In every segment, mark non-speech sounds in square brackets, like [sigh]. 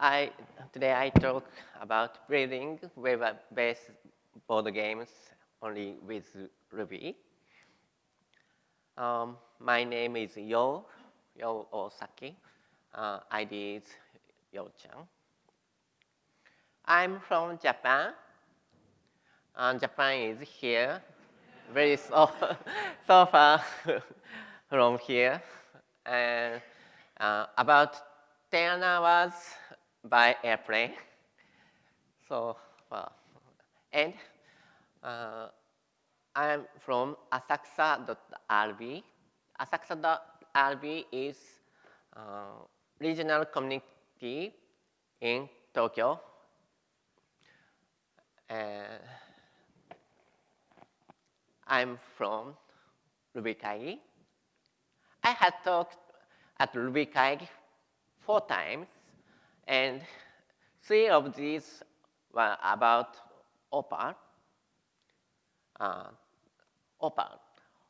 I, today I talk about building web-based board games only with Ruby. Um, my name is Yo, Yo Osaki. Uh, ID is Yo-chan. I'm from Japan. And Japan is here, very so, [laughs] so far [laughs] from here. And uh, about 10 hours by airplane. [laughs] So, well, and uh, I'm from asakusa.rb. Asakusa.rb is uh, regional community in Tokyo. And I'm from Ruby I had talked at Ruby four times, and three of these were about Opal. Uh, Opal.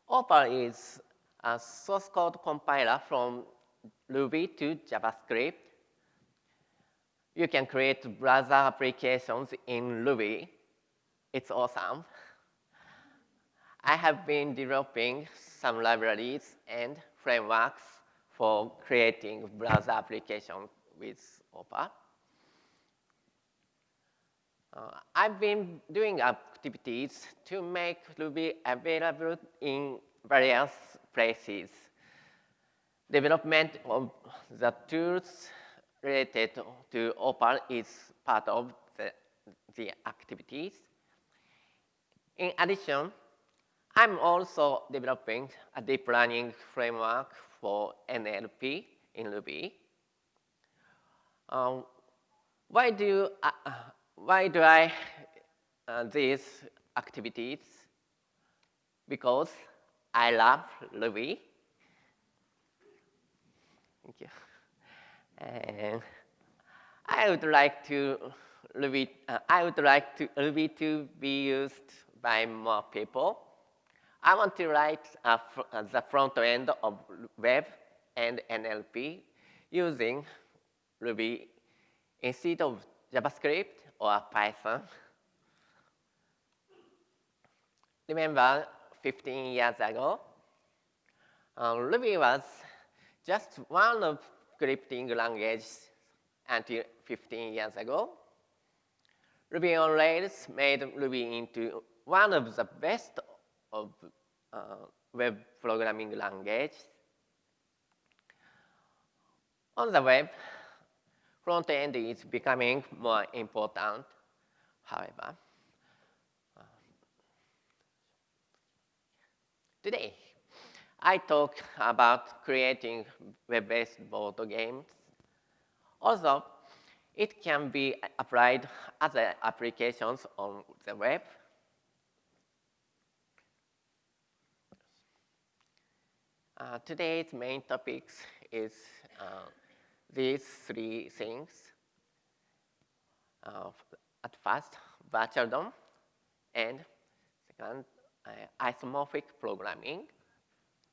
Opal is a source code compiler from Ruby to JavaScript. You can create browser applications in Ruby. It's awesome. I have been developing some libraries and frameworks for creating browser applications with Opal. Uh, I've been doing activities to make Ruby available in various places. Development of the tools related to Opal is part of the, the activities. In addition, I'm also developing a deep learning framework for NLP in Ruby. Um, why do uh, why do I uh, these activities? Because I love Ruby. Thank you. And I would like to Ruby. Uh, I would like to Ruby to be used by more people. I want to write uh, the front end of web and NLP using Ruby instead of JavaScript or Python. Remember 15 years ago, uh, Ruby was just one of scripting languages until 15 years ago. Ruby on Rails made Ruby into one of the best of uh, web programming languages. On the web, front end is becoming more important, however. Uh, today, I talk about creating web-based board games. Also, it can be applied other applications on the web Uh, today's main topics is uh, these three things. Uh, at first, virtual DOM, and second, uh, isomorphic programming,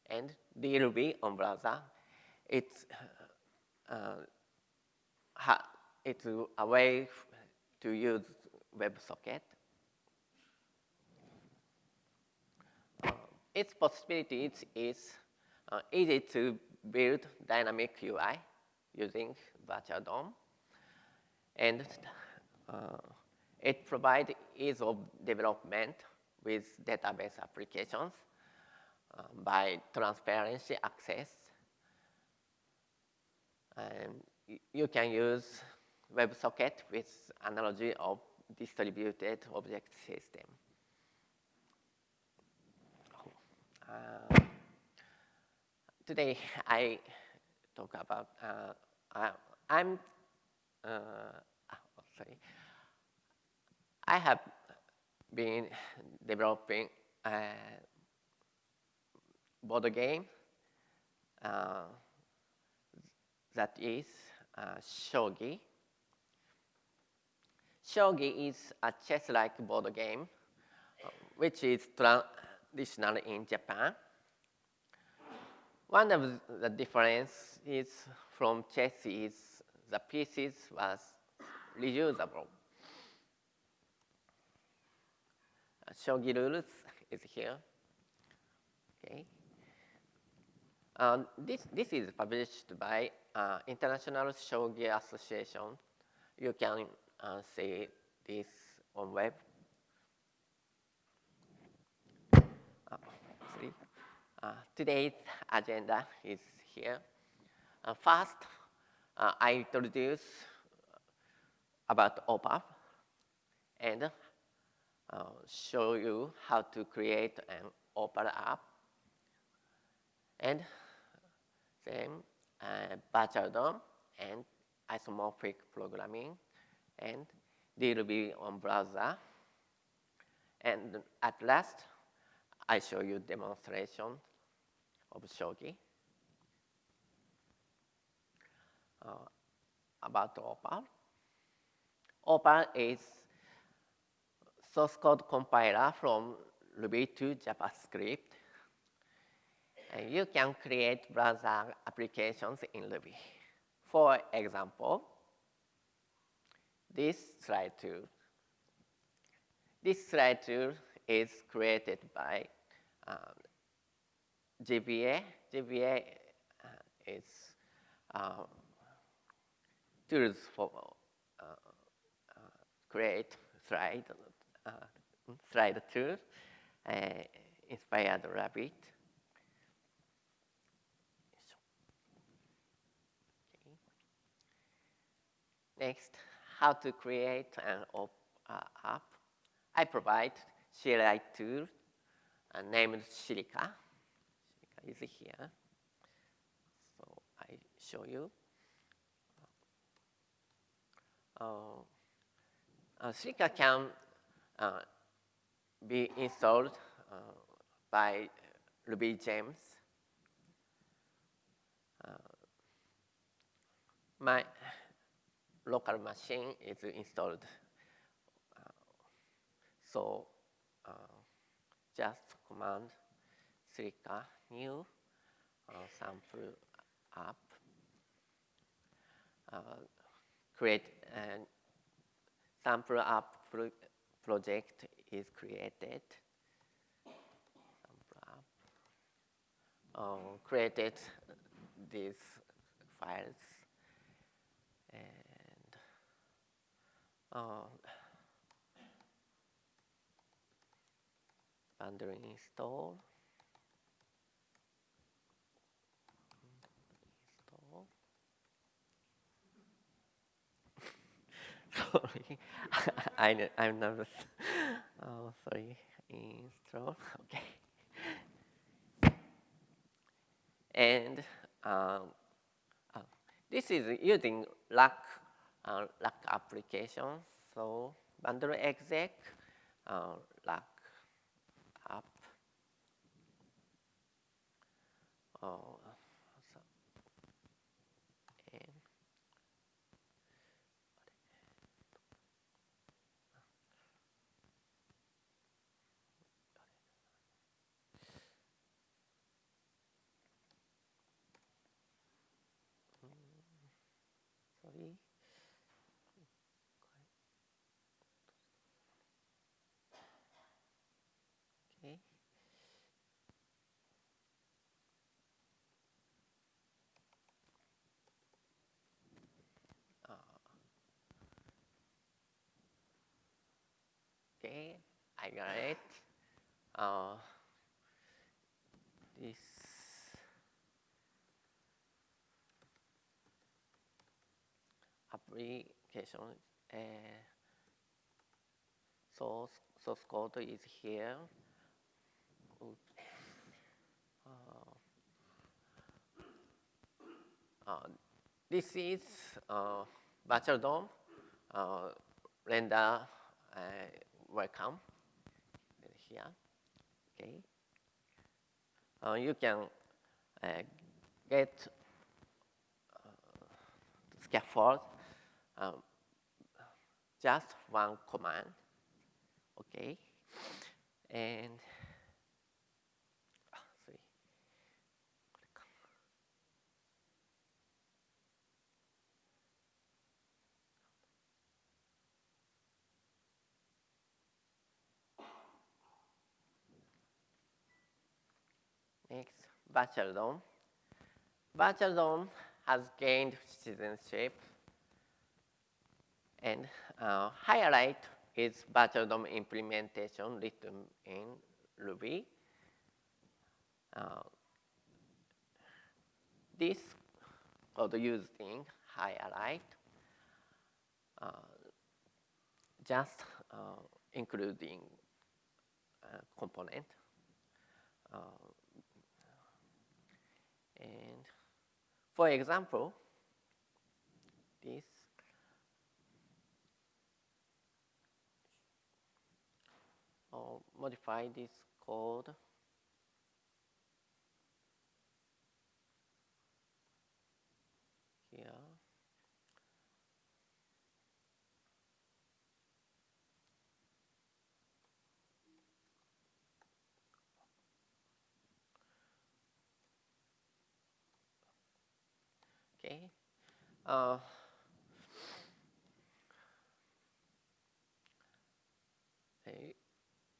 and DRuby on browser. It's, uh, it's a way to use WebSocket. Uh, its possibilities is uh, easy to build dynamic UI using Virtual DOM. And uh, it provides ease of development with database applications uh, by transparency access. And you can use WebSocket with analogy of distributed object system. Uh, today I talk about, uh, I, I'm, uh, sorry, I have been developing a board game uh, that is uh, shogi. Shogi is a chess-like board game, which is traditional in Japan. One of the differences from chess is the pieces was reusable. Uh, shogi rules is here. Okay. Um, this, this is published by uh, International Shogi Association. You can uh, see this on web. Uh, uh, today's agenda is here. Uh, first, uh, I introduce about Opal and uh, show you how to create an OPAL app. And then uh, virtual DOM and isomorphic programming and DLB on browser. And at last, I show you demonstration of Shogi. Uh, about OPAL. OPAL is source code compiler from Ruby to JavaScript. And you can create browser applications in Ruby. For example, this slide tool. This slide tool is created by um, Gibier. Gibier uh, is uh, tools for uh, uh, create slide, uh, slide tool, uh, inspired Rabbit. Next, how to create an op, uh, app. I provide CLI tool uh, named Silica. Silica is here. So I show you. Uh, uh, Silica can uh, be installed uh, by Ruby James. Uh, my local machine is installed. Uh, so uh, just command Silica new uh, sample app, uh, create a sample app pro project is created. Sample. Uh, created these files um, bundling install. [laughs] Sorry, [laughs] I, I'm nervous. [laughs] Oh, sorry. Install. Okay. And um, uh, this is using Rack uh, application. So bundle exec, uh, LAC app. Uh, so, and sorry. Okay. Uh, okay, I got it. Uh, this application uh, source source code is here. Uh, uh, this is uh, virtual DOM uh, render uh, welcome here. Okay. Uh, you can uh, get scaffold um, just one command. Okay. And ah, sorry. Virtual DOM. Has gained citizenship. And uh, Hyalite is DOM implementation written in Ruby. Uh, this code used in Hyalite uh, just uh, including uh, component. And for example, this or modify this code here. Okay. Uh,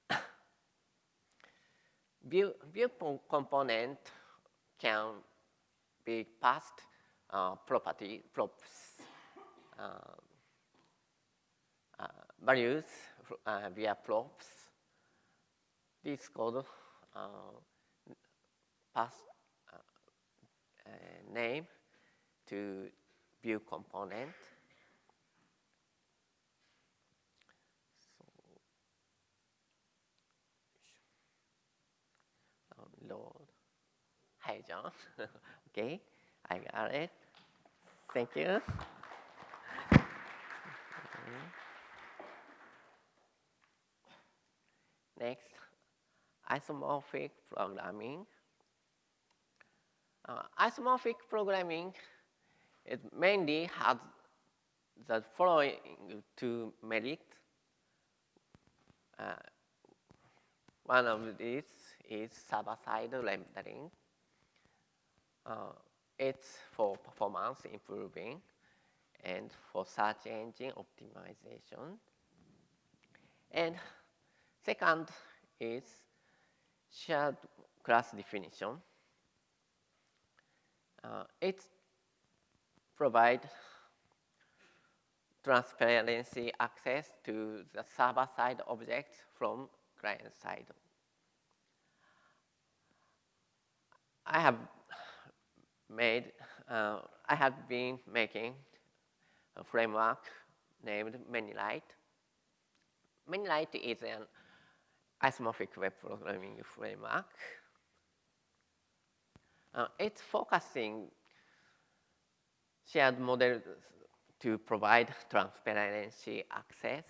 [coughs] view, view component can be passed uh, property props uh, uh, values uh, via props. This code uh, pass uh, name to view component. So, load. Hi, John. [laughs] okay, I got it. Thank you. Next, isomorphic programming. Uh, isomorphic programming it mainly has the following two merits. Uh, one of these is server-side rendering. Uh, it's for performance improving and for search engine optimization. And second is shared class definition. Uh, it provide transparency access to the server-side objects from client side. I have made, uh, I have been making a framework named Menilite. Menilite is an isomorphic web programming framework. Uh, it's focusing shared model to provide transparency access.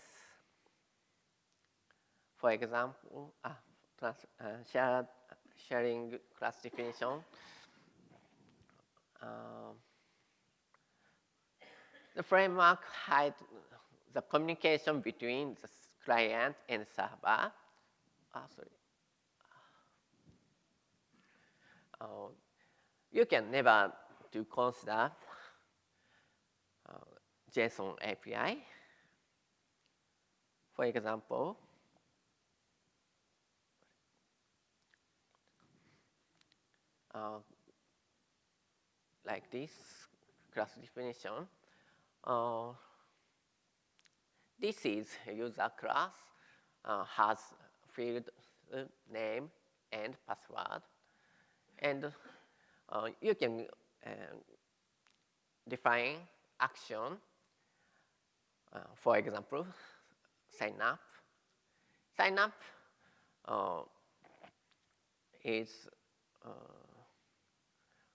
For example, uh, trans, uh, shared, sharing class definition. Um, the framework hides the communication between the client and server. Ah, sorry. Uh, you can never do consider JSON API. For example, uh, like this class definition. Uh, this is a user class, uh, has field uh, name and password. And uh, you can uh, define action, uh, for example, sign up. Sign up uh, is uh,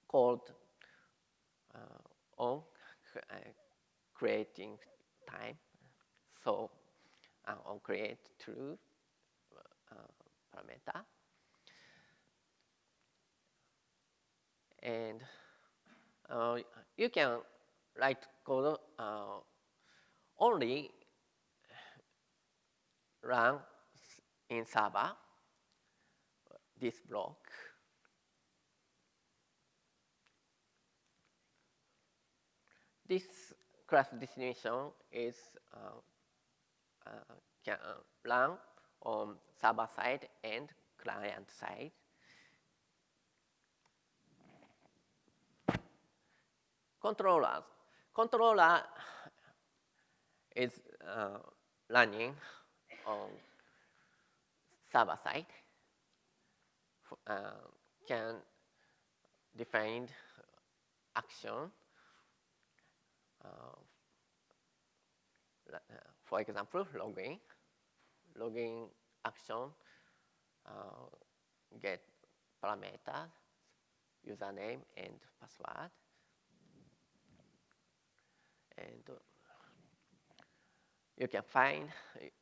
called uh, on uh, creating time. So uh, on create true parameter. And you can write code only run in server, this block. This class definition is uh, uh, can uh, run on server side and client side. Controllers. Controller is uh, running on server side, uh, can define action. Uh, for example, login, login action, uh, get parameters, username and password. And uh, you can find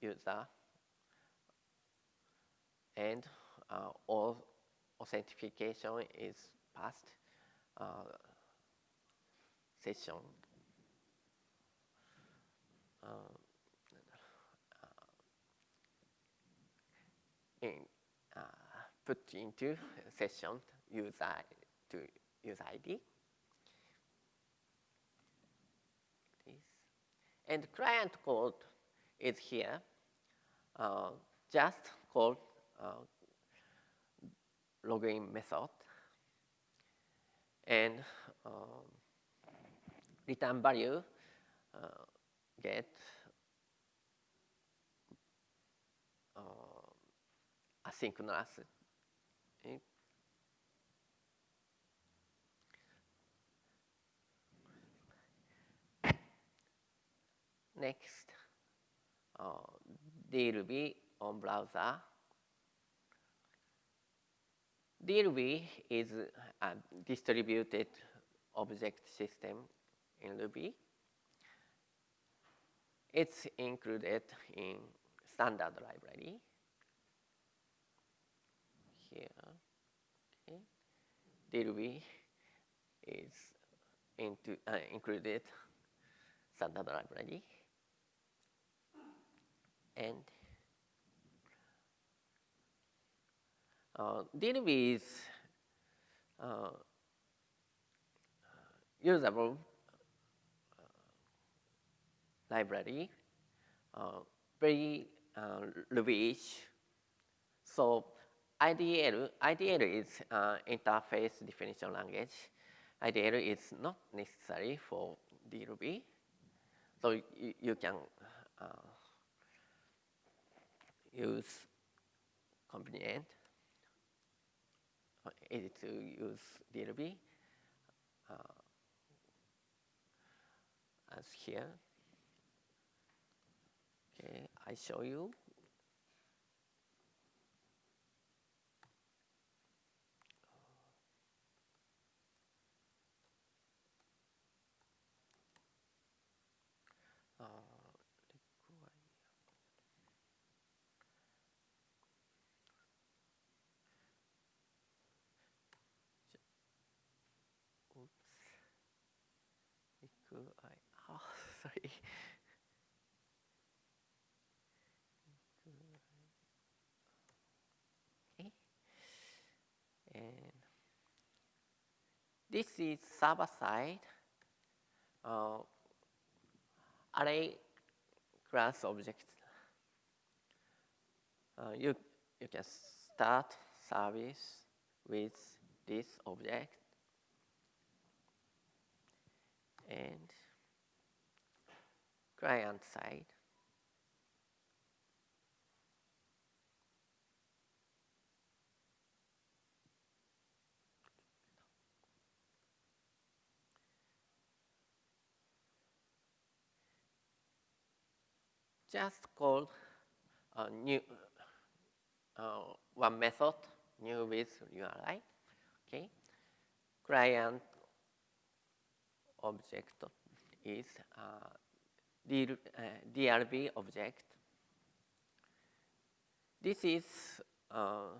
user and uh, all authentication is passed uh, session. Uh, in, uh, put into session user to user ID. And client code is here. Uh, just call uh, login method and um, return value uh, get uh, asynchronous. Next, uh, on browser. DLB is a distributed object system in Ruby. It's included in standard library here. Okay. DLB is into, uh, included standard library and uh, DLB is uh, usable uh, library, uh, very uh, Ruby-ish. So IDL, IDL is uh, interface definition language. IDL is not necessary for DRuby. So you, you can uh, use convenient, uh, easy to use DLB uh, as here. Okay, I show you. Uh, Oops. Oh, sorry. Okay. And this is server side. Uh, array class object. Uh, you, you can start service with this object and client side. Just call a new uh, one method new with URI. Okay, client object is uh, uh, DRB object. This is uh,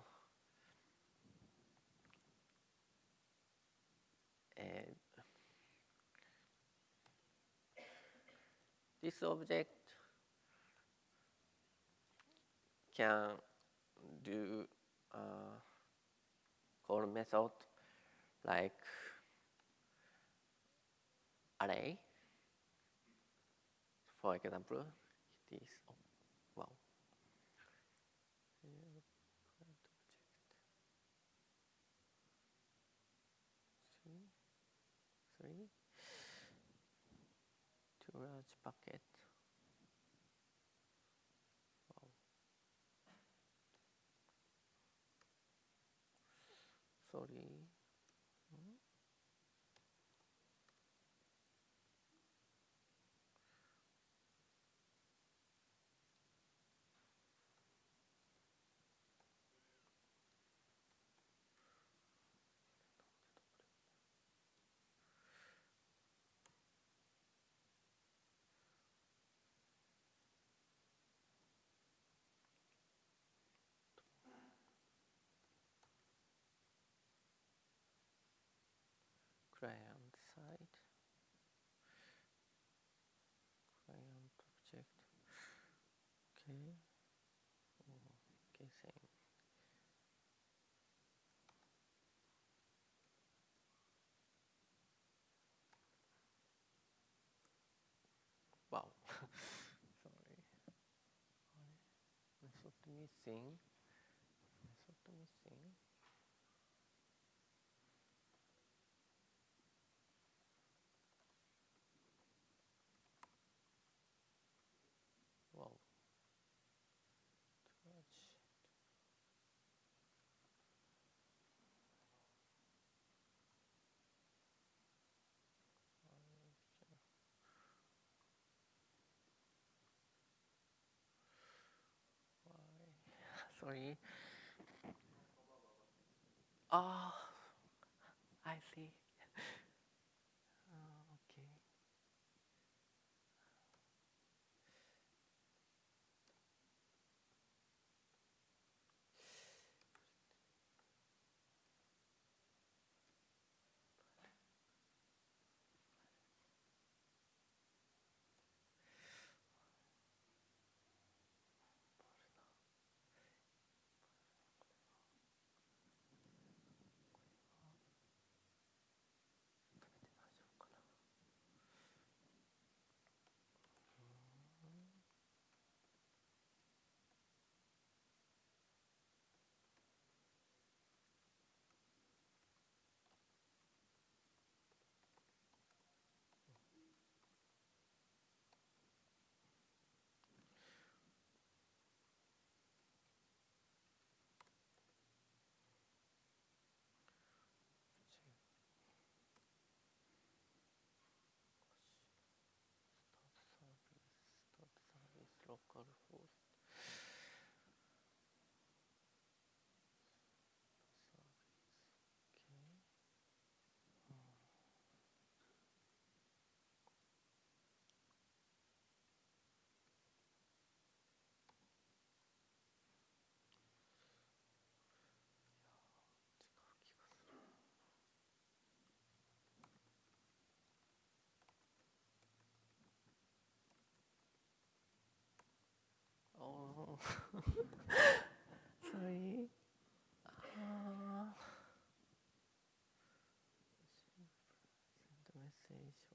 this object can do uh, call method like array. For example, this, oh, wow. Three, three, two large bucket. Client side client object okay. Oh, okay same wow. [laughs] Sorry. Method missing method missing Wow. Too much. Why? Sorry. Oh, I see.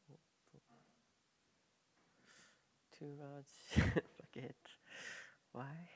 Message of too large [laughs] bucket. Why?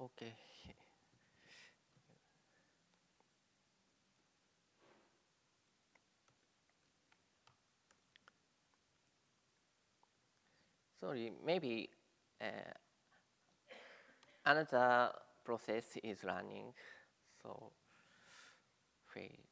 Okay. Sorry, maybe uh, another process is running, so fail.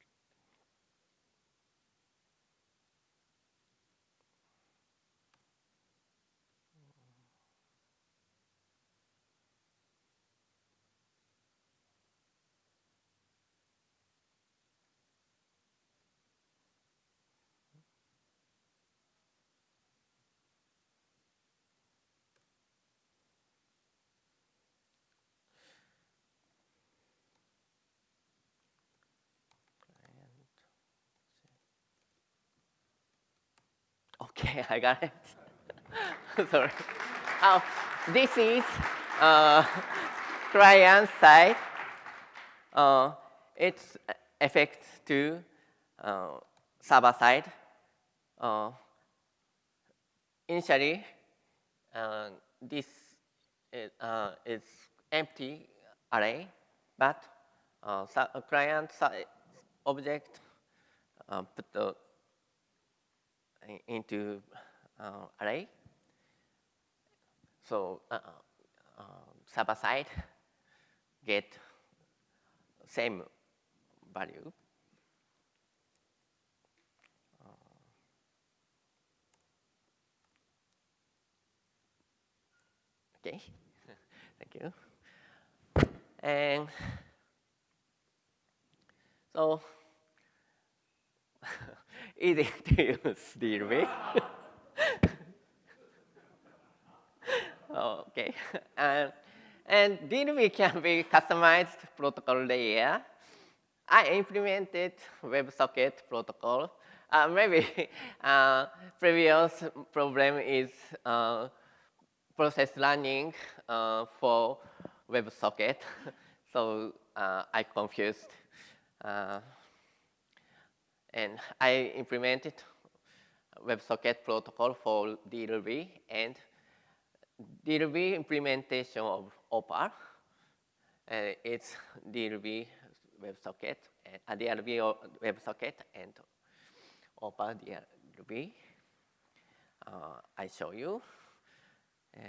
Okay, [laughs] I got it. [laughs] Sorry. Oh, this is uh, [laughs] client side. Uh, its effect to uh, server side. Uh, initially, uh, this is, uh, is, empty array, but uh, client side object uh, put the into uh, array. So uh, uh, server side get same value. Okay, [laughs] thank you. And so easy to use DLV. okay, and, and DLV can be customized protocol layer. I implemented WebSocket protocol. Uh, maybe [laughs] uh, previous problem is uh, process running uh, for WebSocket. [laughs] so uh, I confused. Uh, and I implemented WebSocket protocol for DLV and DLV implementation of Opal. Uh, it's DLV WebSocket, and uh, WebSocket and Opal DLV. Uh, I show you. Uh,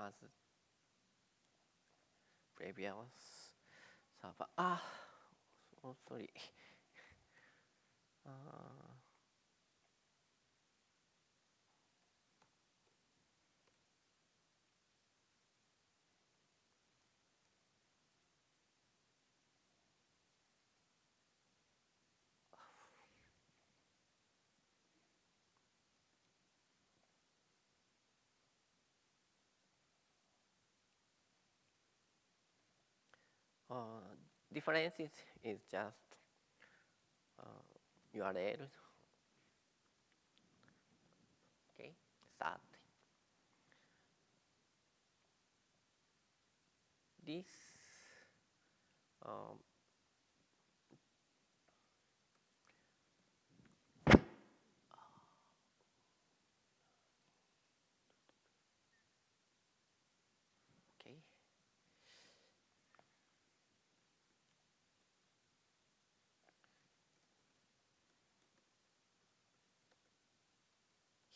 same as previous server. Ah, oh, sorry. Uh, Uh, difference is, is just uh, URL. Okay, start. This um,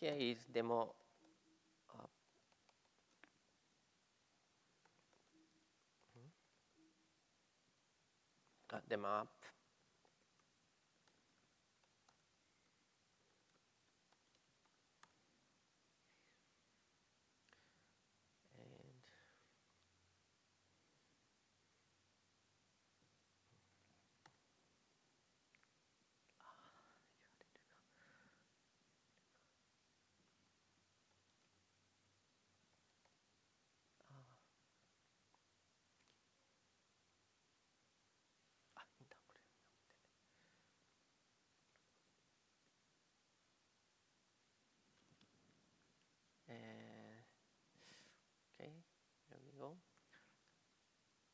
Here is demo uh, uh, demo app.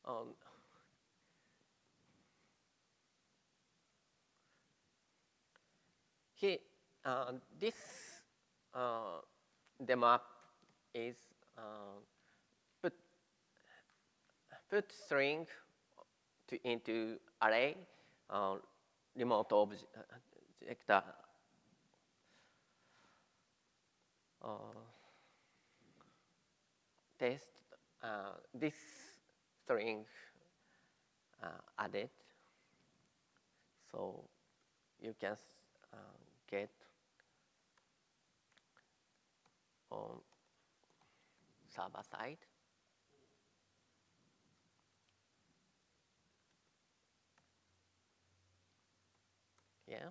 Um, uh, this uh, demo is uh, put put string to into array uh, remote object uh, test uh, this string uh, added So you can uh, get on server side. Yeah,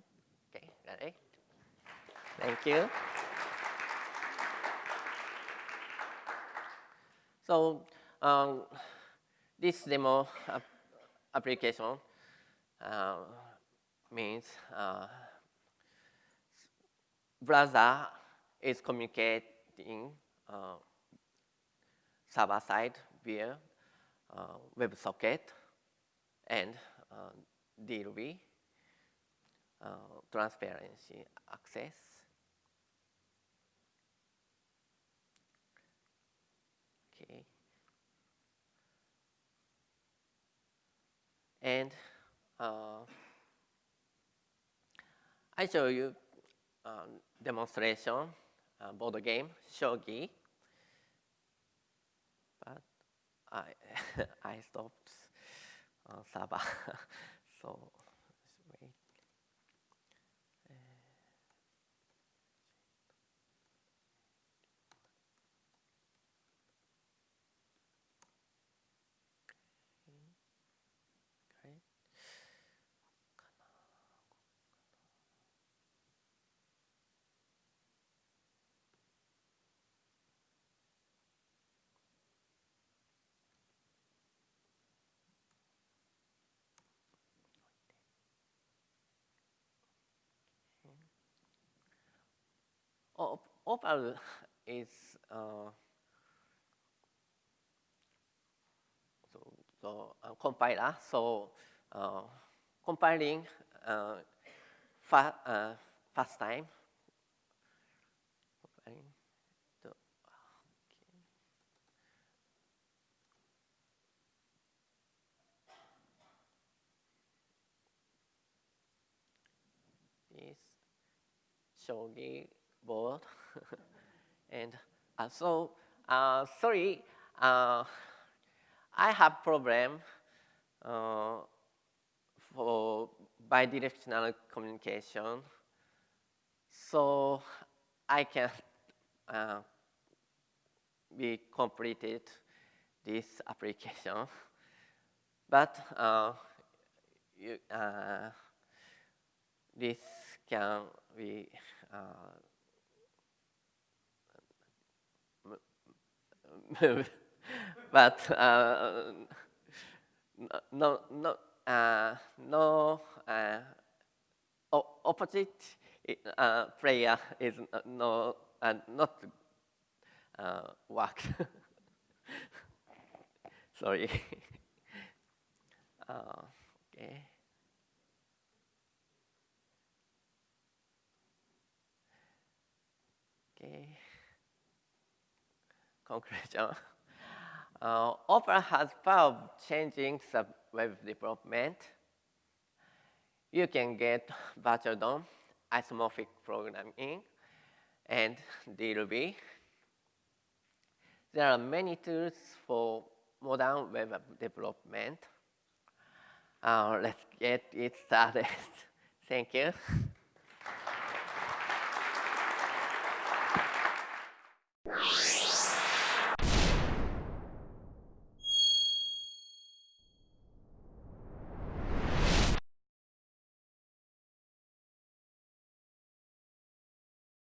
okay, got it. Thank you. So um, this demo ap application uh, means uh, browser is communicating uh, server side via uh, WebSocket and uh, DRb uh, transparency access. Okay. And uh, I show you um, demonstration uh, board game, shogi. But I, [laughs] I stopped server, [laughs] so let's wait. Okay. Op Opal is uh, so, so uh, compiler. So uh, compiling uh, fa uh, fast time. Shogi board. [laughs] and uh, so, uh, sorry, uh, I have problem uh, for bidirectional communication. So I can uh, be completed this application. But uh, you, this can be uh, moved, [laughs] but uh, no, no, uh, no uh, opposite uh, player is no, uh, not uh, work. [laughs] Sorry. [laughs] uh, okay. Okay conclusion. Uh, Opal has power changing the web development. You can get virtual DOM, isomorphic programming, and DRb. There are many tools for modern web development. Uh, let's get it started. [laughs] Thank you. you